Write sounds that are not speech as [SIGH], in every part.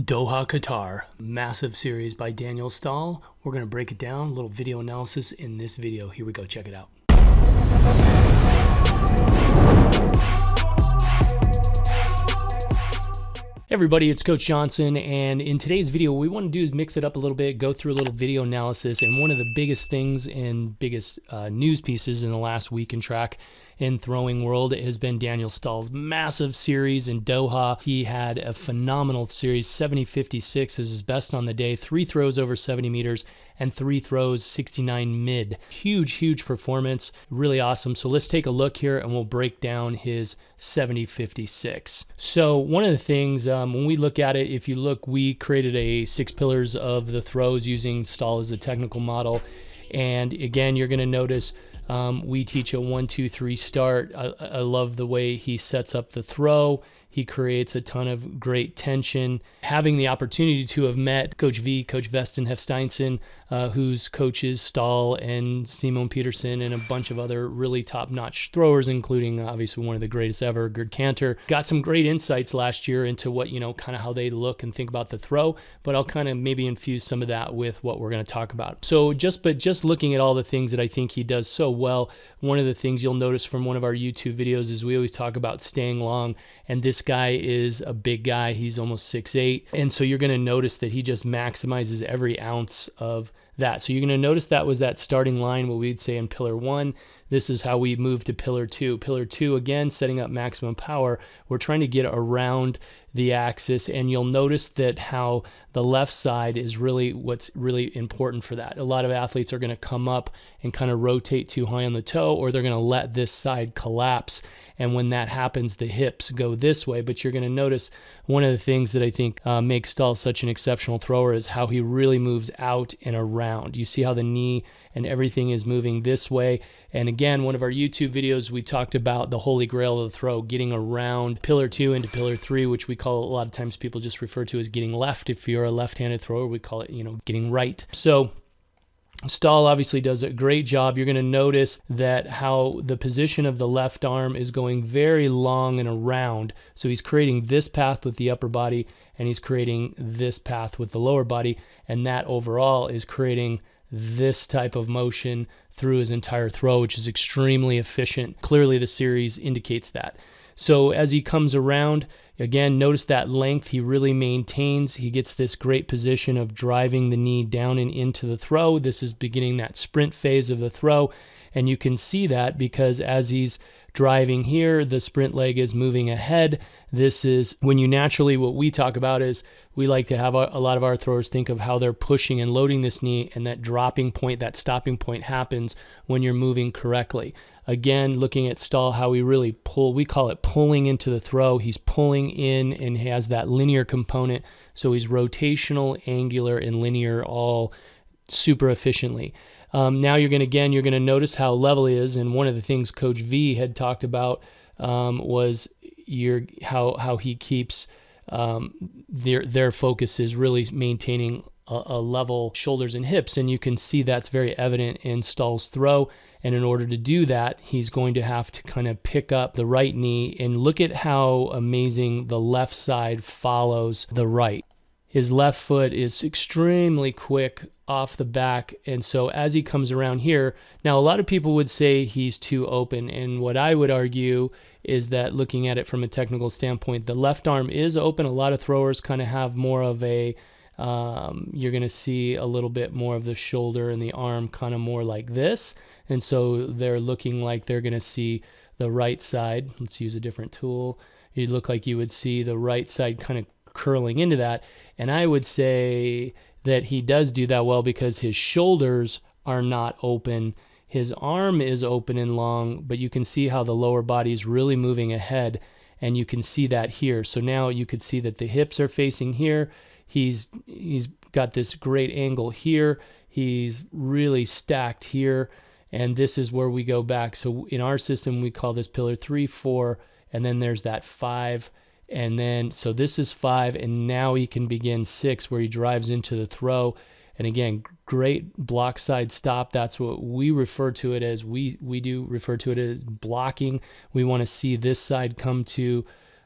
Doha, Qatar, massive series by Daniel Stahl. We're going to break it down, a little video analysis in this video. Here we go, check it out. Hey everybody, it's Coach Johnson, and in today's video, what we want to do is mix it up a little bit, go through a little video analysis, and one of the biggest things and biggest uh, news pieces in the last week in track in throwing world it has been Daniel Stahl's massive series in Doha. He had a phenomenal series, 70-56 is his best on the day, three throws over 70 meters and three throws 69 mid. Huge, huge performance, really awesome. So let's take a look here and we'll break down his 70-56. So one of the things um, when we look at it, if you look, we created a six pillars of the throws using Stahl as a technical model. And again, you're going to notice um, we teach a one, two, three start. I, I love the way he sets up the throw. He creates a ton of great tension. Having the opportunity to have met Coach V, Coach Vésteinn Hafsteinsson, uh, whose coaches Stahl and Simon Pettersson and a bunch of other really top-notch throwers, including obviously one of the greatest ever, Gerd Kanter, got some great insights last year into what you know, kind of how they look and think about the throw. But I'll kind of maybe infuse some of that with what we're going to talk about. So just but just looking at all the things that I think he does so well, one of the things you'll notice from one of our YouTube videos is we always talk about staying long, and this guy is a big guy. He's almost six eight, and so you're going to notice that he just maximizes every ounce of that. So you're going to notice that was that starting line, what we'd say in pillar one. This is how we move to pillar two. Pillar two, again, setting up maximum power. We're trying to get around the axis, and you'll notice that how the left side is really what's really important for that. A lot of athletes are going to come up and kind of rotate too high on the toe, or they're going to let this side collapse. And when that happens, the hips go this way. But you're going to notice one of the things that I think uh, makes Stahl such an exceptional thrower is how he really moves out and around. You see how the knee and everything is moving this way. And again, one of our YouTube videos, we talked about the holy grail of the throw, getting around pillar two into pillar three, which we call a lot of times people just refer to as getting left. If you're a left-handed thrower, we call it, you know, getting right. So Stahl obviously does a great job. You're going to notice that how the position of the left arm is going very long and around. So he's creating this path with the upper body and he's creating this path with the lower body. And that overall is creating this type of motion through his entire throw, which is extremely efficient. Clearly, the series indicates that. So as he comes around, again, notice that length he really maintains. He gets this great position of driving the knee down and into the throw. This is beginning that sprint phase of the throw. And you can see that because as he's driving here, the sprint leg is moving ahead. This is when you naturally, what we talk about is we like to have a, a, lot of our throwers think of how they're pushing and loading this knee, and that dropping point, that stopping point happens when you're moving correctly. Again, looking at Stahl, how we really pull, we call it pulling into the throw. He's pulling in and has that linear component. So he's rotational, angular, and linear all super efficiently. Um, now you're going to, again, you're going to notice how level he is. And one of the things Coach V had talked about um, was your, how, how he keeps um, their, their focus is really maintaining a, a level shoulders and hips. And you can see that's very evident in Stahl's throw. And in order to do that, he's going to have to kind of pick up the right knee and look at how amazing the left side follows the right. His left foot is extremely quick off the back. And so as he comes around here, now a lot of people would say he's too open. And what I would argue is that looking at it from a technical standpoint, the left arm is open. A lot of throwers kind of have more of a, um, you're going to see a little bit more of the shoulder and the arm kind of more like this. And so they're looking like they're going to see the right side. Let's use a different tool. You look like you would see the right side kind of curling into that. And I would say that he does do that well because his shoulders are not open. His arm is open and long, but you can see how the lower body is really moving ahead. And you can see that here. So now you could see that the hips are facing here. He's he's got this great angle here. He's really stacked here. And this is where we go back. So in our system, we call this pillar three, four, and then there's that five and then, so this is five, and now he can begin six where he drives into the throw. And again, great block side stop. That's what we refer to it as. We, we do refer to it as blocking. We want to see this side come to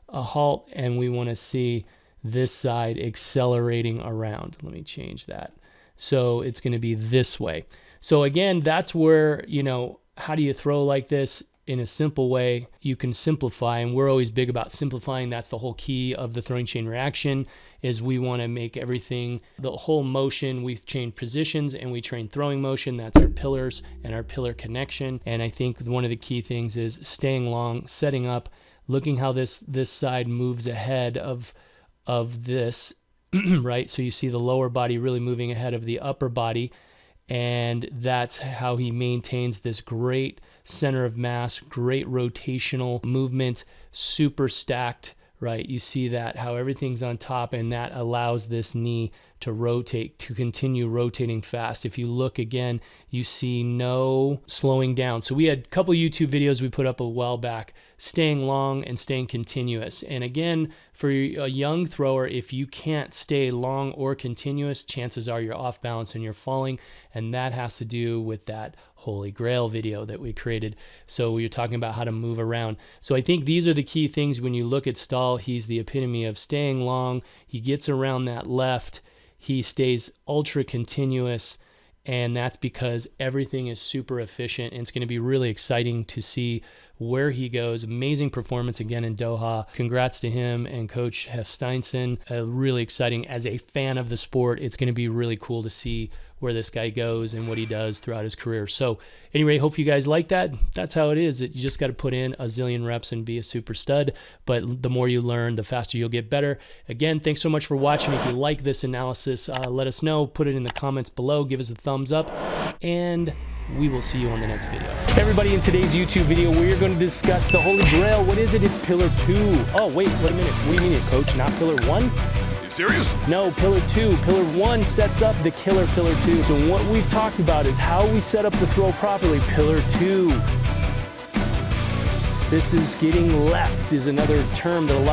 a halt, and we want to see this side accelerating around. Let me change that. So it's going to be this way. So again, that's where, you know, how do you throw like this? In a simple way you can simplify and we're always big about simplifying. That's the whole key of the throwing chain reaction is we want to make everything the whole motion we've changed positions and we train throwing motion. That's our pillars and our pillar connection. And i think one of the key things is staying long setting up looking how this this side moves ahead of of this [CLEARS THROAT] right? So you see the lower body really moving ahead of the upper body and that's how he maintains this great center of mass, great rotational movement, super stacked, right? You see that how everything's on top, and that allows this knee to rotate, to continue rotating fast. If you look again, you see no slowing down. So we had a couple YouTube videos we put up a while back, staying long and staying continuous. And again, for a young thrower, if you can't stay long or continuous, chances are you're off balance and you're falling. And that has to do with that holy grail video that we created. So we were talking about how to move around. So I think these are the key things when you look at Stahl. He's the epitome of staying long. He gets around that left he stays ultra continuous and that's because everything is super efficient and it's going to be really exciting to see where he goes. Amazing performance again in doha. Congrats to him and coach Hafsteinsson uh, really exciting as a fan of the sport it's going to be really cool to see where this guy goes and what he does throughout his career. So, anyway, hope you guys like that. That's how it is. That You just got to put in a zillion reps and be a super stud. But the more you learn, the faster you'll get better. Again, thanks so much for watching. If you like this analysis, uh, let us know. Put it in the comments below. Give us a thumbs up. And we will see you on the next video. Everybody, in today's YouTube video, we're going to discuss the Holy Grail. What is it? It's Pillar 2. Oh, wait, wait a minute. You mean, Coach? Not Pillar 1? Serious? No, pillar two. Pillar one sets up the killer pillar two. So what we've talked about is how we set up the throw properly. Pillar two. This is getting left is another term that a lot